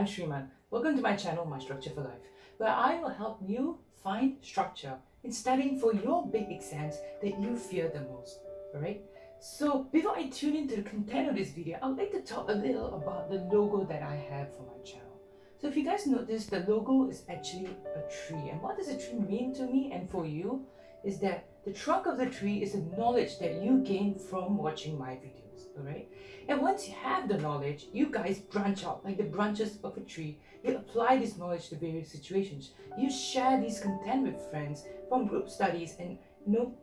I'm Shriman. Welcome to my channel, My Structure for Life, where I will help you find structure in studying for your big exams that you fear the most. Alright? So before I tune into the content of this video, I'd like to talk a little about the logo that I have for my channel. So if you guys notice, the logo is actually a tree. And what does a tree mean to me and for you is that the trunk of the tree is the knowledge that you gain from watching my videos, alright? And once you have the knowledge, you guys branch out like the branches of a tree. You apply this knowledge to various situations. You share this content with friends from group studies and you know,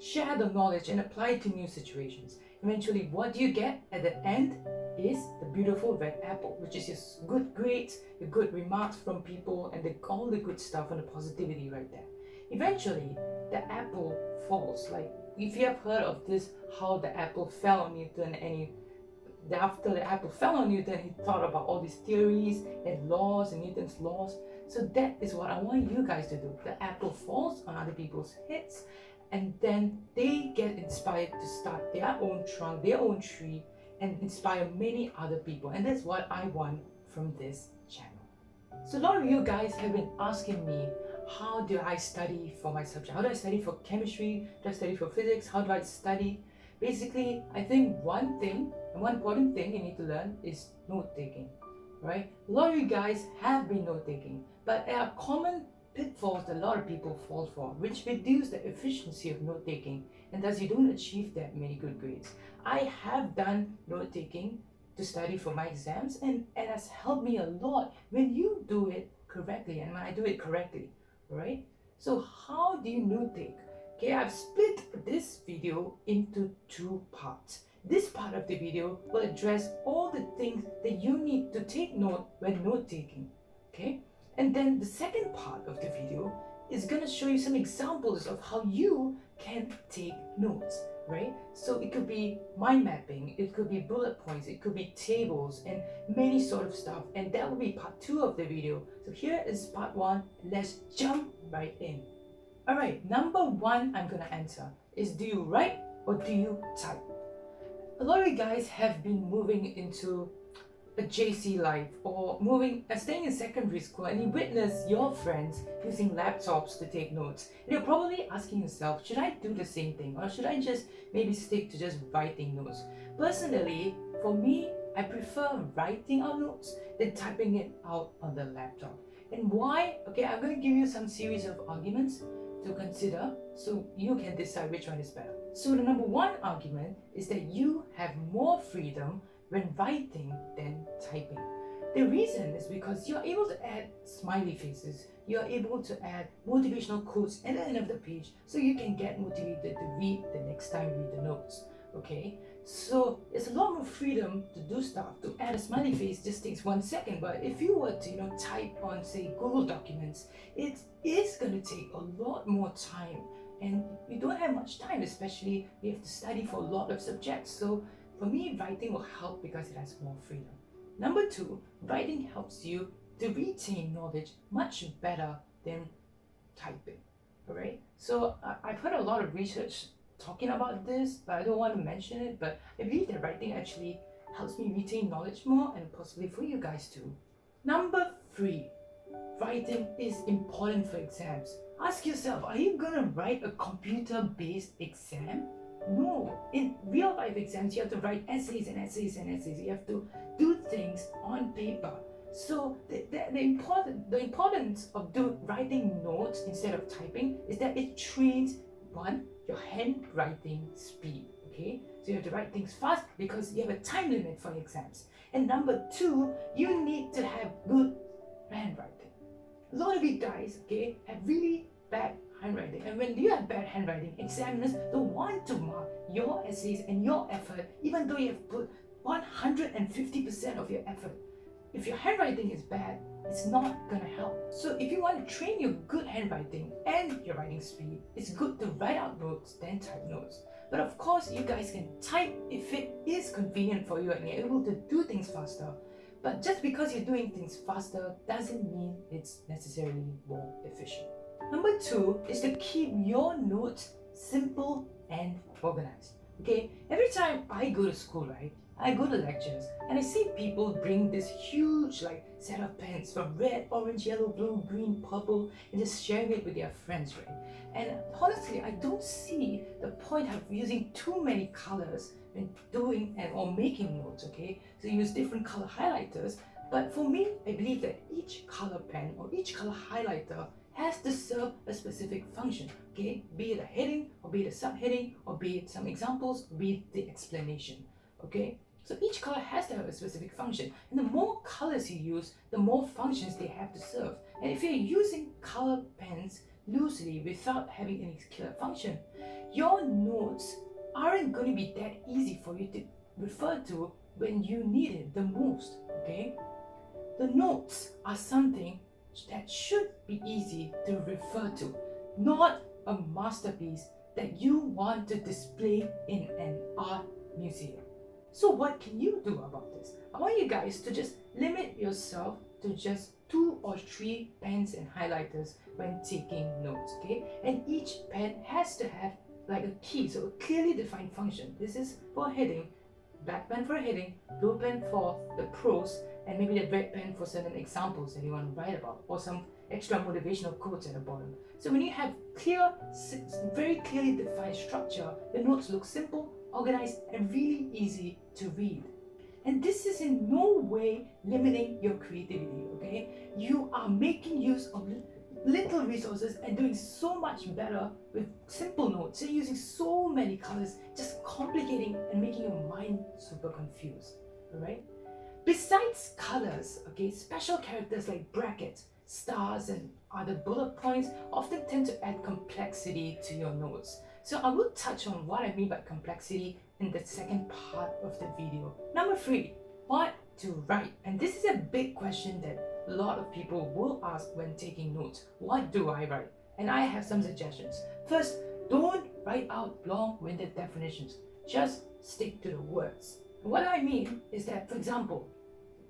share the knowledge and apply it to new situations. Eventually, what do you get at the end is the beautiful red apple, which is your good grades, your good remarks from people, and the, all the good stuff and the positivity right there. Eventually, the apple falls. Like, if you have heard of this, how the apple fell on Newton and after the apple fell on Newton, he thought about all these theories and laws and Newton's laws. So that is what I want you guys to do. The apple falls on other people's heads and then they get inspired to start their own trunk, their own tree and inspire many other people. And that's what I want from this channel. So a lot of you guys have been asking me how do I study for my subject? How do I study for chemistry? Do I study for physics? How do I study? Basically, I think one thing, and one important thing you need to learn is note-taking, right? A lot of you guys have been note-taking, but there are common pitfalls that a lot of people fall for, which reduce the efficiency of note-taking, and thus you don't achieve that many good grades. I have done note-taking to study for my exams, and it has helped me a lot when you do it correctly, and when I do it correctly right? So how do you note take? Okay, I've split this video into two parts. This part of the video will address all the things that you need to take note when note taking, okay? And then the second part of the video is gonna show you some examples of how you can take notes, right? So it could be mind mapping, it could be bullet points, it could be tables and many sort of stuff. And that will be part two of the video. So here is part one. Let's jump right in. Alright, number one I'm gonna answer is do you write or do you type? A lot of you guys have been moving into a JC life or moving and staying in secondary school and you witness your friends using laptops to take notes. And you're probably asking yourself should I do the same thing or should I just maybe stick to just writing notes? Personally for me I prefer writing out notes than typing it out on the laptop. And why? Okay I'm going to give you some series of arguments to consider so you can decide which one is better. So the number one argument is that you have more freedom when writing than typing. The reason is because you're able to add smiley faces, you're able to add motivational quotes at the end of the page so you can get motivated to read the next time you read the notes. Okay, so it's a lot more freedom to do stuff. To add a smiley face just takes one second, but if you were to you know type on say Google Documents, it is going to take a lot more time and you don't have much time especially you have to study for a lot of subjects so for me, writing will help because it has more freedom. Number two, writing helps you to retain knowledge much better than typing. Alright, so uh, I've heard a lot of research talking about this, but I don't want to mention it. But I believe that writing actually helps me retain knowledge more and possibly for you guys too. Number three, writing is important for exams. Ask yourself, are you gonna write a computer-based exam? No, in real life exams, you have to write essays and essays and essays. You have to do things on paper. So the, the, the, important, the importance of do, writing notes instead of typing is that it trains, one, your handwriting speed, okay? So you have to write things fast because you have a time limit for exams. And number two, you need to have good handwriting. A lot of you guys, okay, have really bad handwriting. And when you have bad handwriting, examiners don't want to mark your essays and your effort, even though you have put 150% of your effort. If your handwriting is bad, it's not gonna help. So if you want to train your good handwriting and your writing speed, it's good to write out notes then type notes. But of course, you guys can type if it is convenient for you and you're able to do things faster. But just because you're doing things faster doesn't mean it's necessarily more efficient. Number two is to keep your notes simple and organized. Okay, every time I go to school, right, I go to lectures and I see people bring this huge like set of pens from red, orange, yellow, blue, green, purple and just sharing it with their friends, right? And honestly, I don't see the point of using too many colors when doing and or making notes, okay? So use different color highlighters. But for me, I believe that each color pen or each color highlighter has to serve a specific function, okay? Be it a heading, or be it a subheading, or be it some examples, be it the explanation, okay? So each color has to have a specific function. And the more colors you use, the more functions they have to serve. And if you're using color pens loosely without having any clear function, your notes aren't going to be that easy for you to refer to when you need it the most, okay? The notes are something that should be easy to refer to, not a masterpiece that you want to display in an art museum. So what can you do about this? I want you guys to just limit yourself to just two or three pens and highlighters when taking notes, okay? And each pen has to have like a key, so a clearly defined function. This is for heading, black pen for heading, blue pen for the prose, and maybe the red pen for certain examples that you want to write about, or some extra motivational quotes at the bottom. So when you have clear, very clearly defined structure, the notes look simple, organized, and really easy to read. And this is in no way limiting your creativity, okay? You are making use of little resources and doing so much better with simple notes. You're using so many colors, just complicating and making your mind super confused, alright? Besides colors, okay, special characters like brackets, stars and other bullet points often tend to add complexity to your notes. So I will touch on what I mean by complexity in the second part of the video. Number three, what to write? And this is a big question that a lot of people will ask when taking notes. What do I write? And I have some suggestions. First, don't write out long-winded definitions. Just stick to the words. What I mean is that, for example,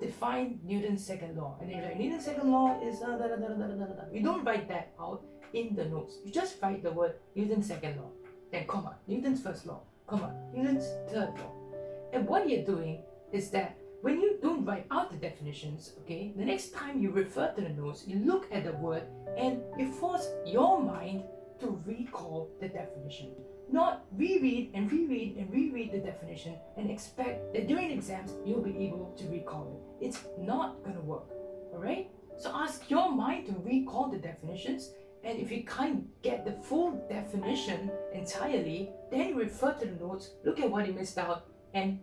define Newton's second law. And you're like, Newton's second law is uh, da, da, da, da, da, da, da. You don't write that out in the notes. You just write the word Newton's second law, then comma, Newton's first law, comma, Newton's third law. And what you're doing is that when you don't write out the definitions, okay, the next time you refer to the notes, you look at the word and you force your mind to recall the definition. Not reread and reread and reread the definition and expect that during exams you'll be able to recall it. It's not gonna work, alright? So ask your mind to recall the definitions and if you can't get the full definition entirely, then refer to the notes, look at what you missed out and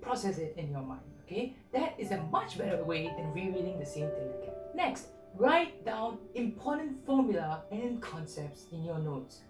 process it in your mind, okay? That is a much better way than rereading the same thing again. Next, write down important formula and concepts in your notes.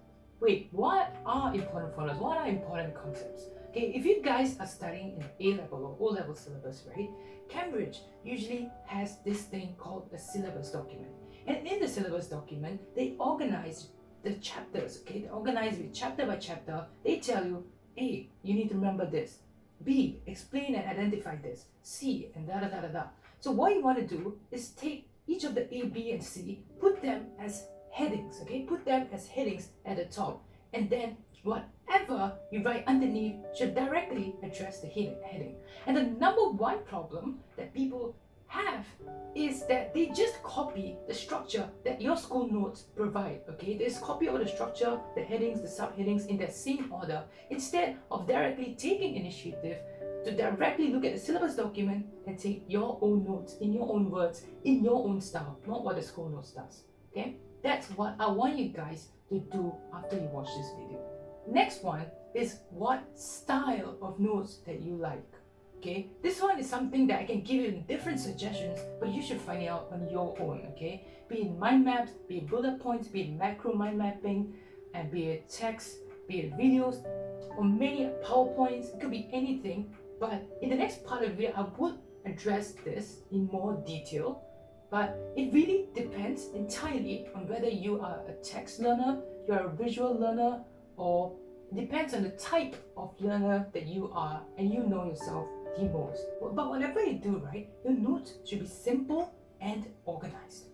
Wait, what are important formulas? What are important concepts? Okay, if you guys are studying in A-level or O-level syllabus, right? Cambridge usually has this thing called a syllabus document. And in the syllabus document, they organize the chapters, okay? They organize it chapter by chapter. They tell you, A, you need to remember this. B, explain and identify this. C, and da da da da da. So what you want to do is take each of the A, B, and C, put them as headings, okay? Put them as headings at the top. And then whatever you write underneath should directly address the heading. And the number one problem that people have is that they just copy the structure that your school notes provide okay they just copy all the structure the headings the subheadings in that same order instead of directly taking initiative to directly look at the syllabus document and take your own notes in your own words in your own style not what the school notes does okay that's what I want you guys to do after you watch this video. Next one is what style of notes that you like. Okay, this one is something that I can give you different suggestions, but you should find it out on your own. Okay, be it mind maps, be it bullet points, be it macro mind mapping, and be it text, be it videos, or many PowerPoints. It could be anything. But in the next part of the video, I would address this in more detail but it really depends entirely on whether you are a text learner, you're a visual learner, or depends on the type of learner that you are and you know yourself the most. But whatever you do, right, your notes should be simple and organized.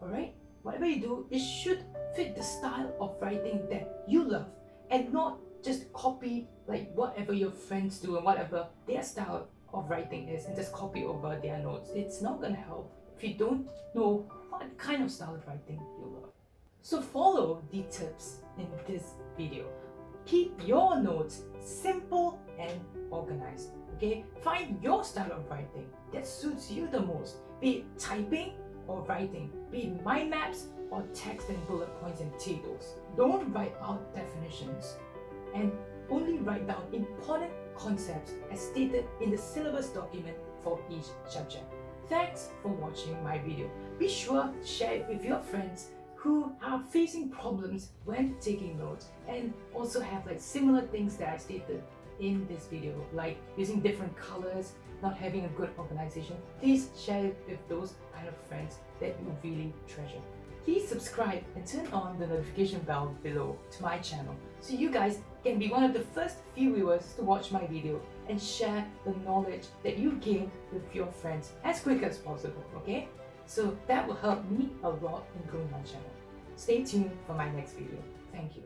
Alright? Whatever you do, it should fit the style of writing that you love and not just copy like whatever your friends do and whatever their style of writing is and just copy over their notes. It's not gonna help if you don't know what kind of style of writing you love. So follow the tips in this video. Keep your notes simple and organized. Okay, find your style of writing that suits you the most, be it typing or writing, be it mind maps or text and bullet points and tables. Don't write out definitions and only write down important concepts as stated in the syllabus document for each subject. Thanks for watching my video. Be sure to share it with your friends who are facing problems when taking notes and also have like similar things that I stated in this video like using different colors, not having a good organization. Please share it with those kind of friends that you really treasure. Please subscribe and turn on the notification bell below to my channel so you guys can be one of the first few viewers to watch my video and share the knowledge that you gain with your friends as quick as possible, okay? So that will help me a lot in growing my channel. Stay tuned for my next video. Thank you.